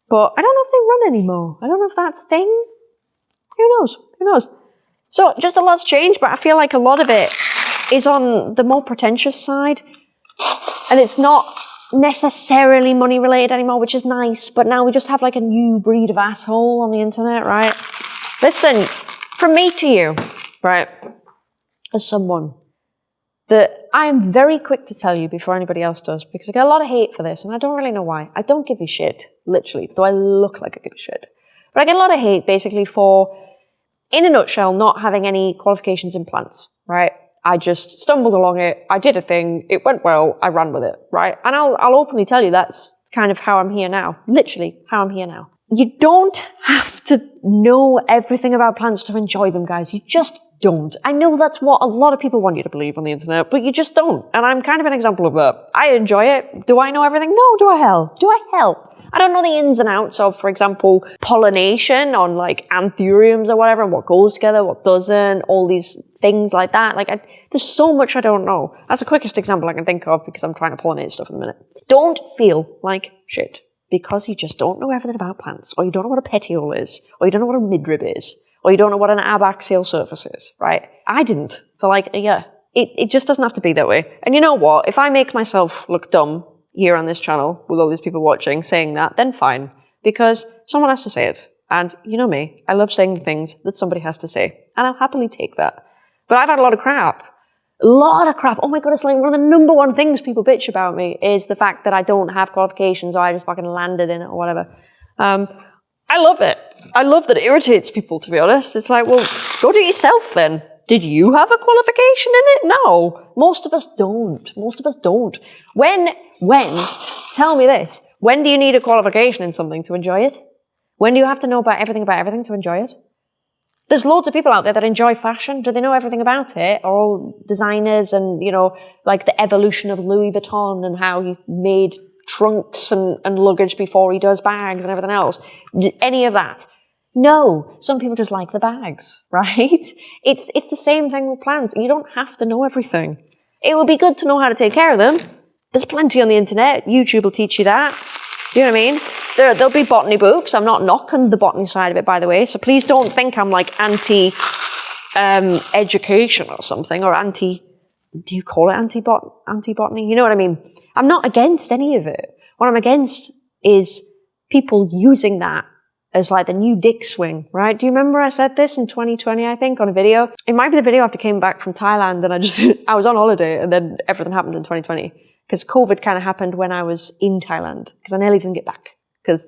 But I don't know if they run anymore. I don't know if that's a thing. Who knows? Who knows? So just a lot's changed, but I feel like a lot of it is on the more pretentious side. And it's not necessarily money related anymore, which is nice. But now we just have like a new breed of asshole on the internet, right? Listen, from me to you, right? As someone that I am very quick to tell you before anybody else does, because I get a lot of hate for this, and I don't really know why. I don't give a shit, literally, though I look like I give a shit. But I get a lot of hate basically for, in a nutshell, not having any qualifications in plants, right? I just stumbled along it. I did a thing. It went well. I ran with it, right? And I'll, I'll openly tell you that's kind of how I'm here now. Literally how I'm here now. You don't have to know everything about plants to enjoy them, guys. You just don't. I know that's what a lot of people want you to believe on the internet, but you just don't. And I'm kind of an example of that. I enjoy it. Do I know everything? No, do I hell? Do I hell? I don't know the ins and outs of, for example, pollination on like anthuriums or whatever, and what goes together, what doesn't, all these things like that. Like, I, there's so much I don't know. That's the quickest example I can think of because I'm trying to pollinate stuff in a minute. Don't feel like shit because you just don't know everything about plants, or you don't know what a petiole is, or you don't know what a midrib is, or you don't know what an abaxial surface is, right? I didn't for like a year. It, it just doesn't have to be that way. And you know what? If I make myself look dumb here on this channel with all these people watching saying that, then fine. Because someone has to say it. And you know me, I love saying things that somebody has to say. And I'll happily take that. But I've had a lot of crap. A lot of crap. Oh my god, it's like one of the number one things people bitch about me is the fact that I don't have qualifications or I just fucking landed in it or whatever. Um, I love it. I love that it irritates people, to be honest. It's like, well, go do it yourself then. Did you have a qualification in it? No. Most of us don't. Most of us don't. When, when, tell me this, when do you need a qualification in something to enjoy it? When do you have to know about everything about everything to enjoy it? There's loads of people out there that enjoy fashion. Do they know everything about it? Are all designers and, you know, like the evolution of Louis Vuitton and how he made trunks and, and luggage before he does bags and everything else? Any of that? No, some people just like the bags, right? It's, it's the same thing with plants. You don't have to know everything. It would be good to know how to take care of them. There's plenty on the internet. YouTube will teach you that. Do you know what I mean? There, there'll be botany books. I'm not knocking the botany side of it, by the way. So please don't think I'm like anti um, education or something, or anti. Do you call it anti bot anti botany? You know what I mean? I'm not against any of it. What I'm against is people using that as like the new dick swing, right? Do you remember I said this in 2020, I think, on a video? It might be the video after I came back from Thailand and I just, I was on holiday and then everything happened in 2020. Because COVID kind of happened when I was in Thailand, because I nearly didn't get back. Because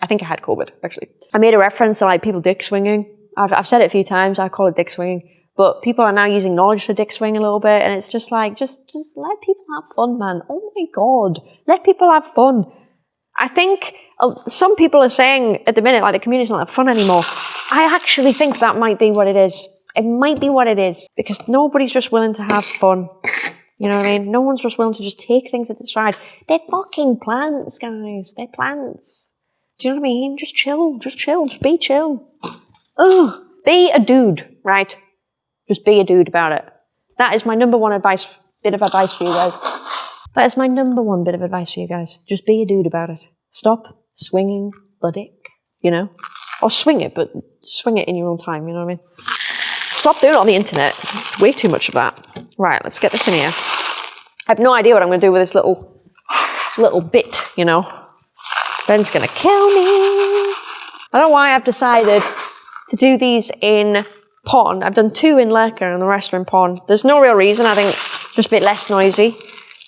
I think I had COVID, actually. I made a reference to like people dick swinging. I've, I've said it a few times, I call it dick swinging. But people are now using knowledge to dick swing a little bit, and it's just like, just, just let people have fun, man. Oh my god. Let people have fun. I think uh, some people are saying at the minute, like the community's not have fun anymore. I actually think that might be what it is. It might be what it is because nobody's just willing to have fun. You know what I mean? No one's just willing to just take things at the stride. They're fucking plants, guys. They're plants. Do you know what I mean? Just chill. Just chill. Just be chill. Ugh. Be a dude, right? Just be a dude about it. That is my number one advice, bit of advice for you guys. That is my number one bit of advice for you guys. Just be a dude about it. Stop swinging the dick, you know? Or swing it, but swing it in your own time, you know what I mean? Stop doing it on the internet. It's way too much of that. Right, let's get this in here. I have no idea what I'm going to do with this little, little bit, you know. Ben's going to kill me. I don't know why I've decided to do these in pon. I've done two in leca and the rest are in pon. There's no real reason. I think it's just a bit less noisy.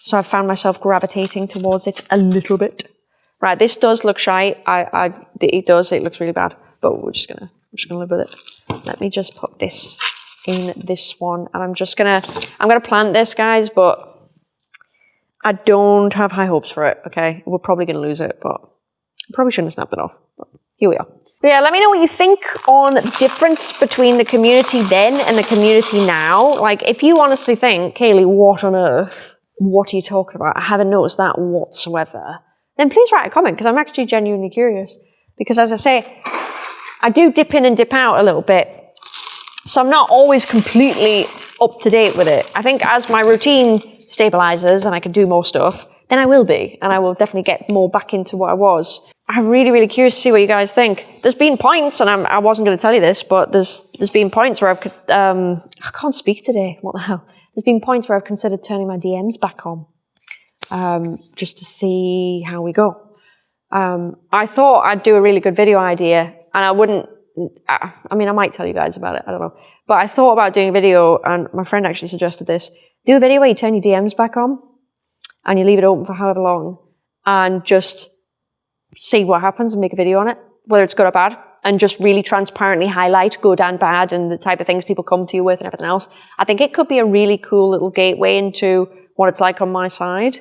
So I've found myself gravitating towards it a little bit. Right, this does look shy. I, I, it does. It looks really bad, but we're just gonna, we're just gonna live with it. Let me just put this in this one, and I'm just gonna, I'm gonna plant this, guys, but I don't have high hopes for it, okay? We're probably to lose it, but probably shouldn't have snapped it off. But here we are. But yeah, let me know what you think on difference between the community then and the community now. Like, if you honestly think, Kaylee, what on earth? What are you talking about? I haven't noticed that whatsoever. Then please write a comment because I'm actually genuinely curious. Because as I say, I do dip in and dip out a little bit. So I'm not always completely up to date with it. I think as my routine stabilizes and I can do more stuff, then I will be, and I will definitely get more back into what I was. I'm really, really curious to see what you guys think. There's been points, and I'm, I was not going to tell you this, but there's there's been points where I've um, I can't speak today. What the hell? There's been points where I've considered turning my DMs back on, um, just to see how we go. Um, I thought I'd do a really good video idea, and I wouldn't. I, mean, I might tell you guys about it. I don't know, but I thought about doing a video, and my friend actually suggested this do a video where you turn your DMs back on and you leave it open for however long and just see what happens and make a video on it, whether it's good or bad, and just really transparently highlight good and bad and the type of things people come to you with and everything else. I think it could be a really cool little gateway into what it's like on my side.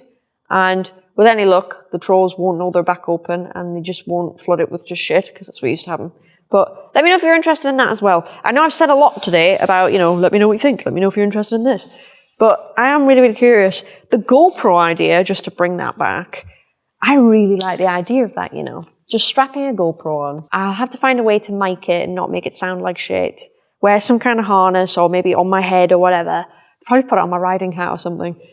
And with any luck, the trolls won't know they're back open and they just won't flood it with just shit because that's what used to happen. But let me know if you're interested in that as well. I know I've said a lot today about, you know, let me know what you think. Let me know if you're interested in this. But I am really, really curious. The GoPro idea, just to bring that back, I really like the idea of that, you know. Just strapping a GoPro on. I'll have to find a way to mic it and not make it sound like shit. Wear some kind of harness or maybe on my head or whatever. Probably put it on my riding hat or something.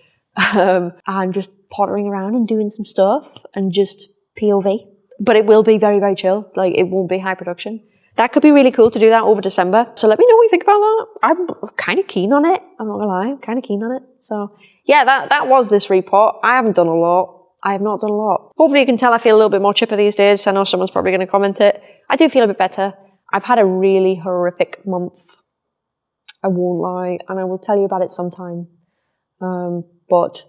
Um, and just pottering around and doing some stuff and just POV. But it will be very, very chill. Like it won't be high production that could be really cool to do that over December. So let me know what you think about that. I'm kind of keen on it. I'm not gonna lie, I'm kind of keen on it. So yeah, that, that was this repot. I haven't done a lot. I have not done a lot. Hopefully you can tell I feel a little bit more chipper these days. I know someone's probably going to comment it. I do feel a bit better. I've had a really horrific month. I won't lie. And I will tell you about it sometime. Um, but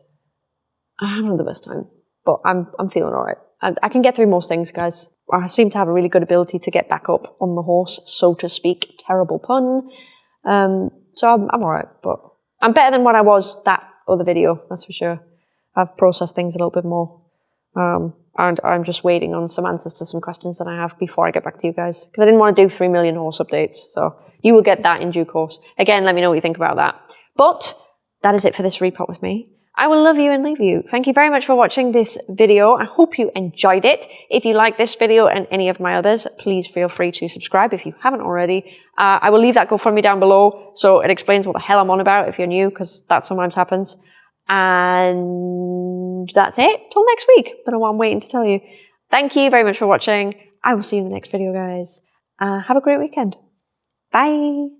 I haven't had the best time. But I'm, I'm feeling all right. I, I can get through most things, guys. I seem to have a really good ability to get back up on the horse, so to speak. Terrible pun. Um, so I'm, I'm alright, but I'm better than what I was that other video, that's for sure. I've processed things a little bit more. Um, and I'm just waiting on some answers to some questions that I have before I get back to you guys. Because I didn't want to do 3 million horse updates. So you will get that in due course. Again, let me know what you think about that. But that is it for this repot with me. I will love you and leave you. Thank you very much for watching this video. I hope you enjoyed it. If you like this video and any of my others, please feel free to subscribe if you haven't already. Uh, I will leave that GoFundMe down below so it explains what the hell I'm on about if you're new, because that sometimes happens. And that's it. Till next week. What I'm waiting to tell you. Thank you very much for watching. I will see you in the next video, guys. Uh, have a great weekend. Bye.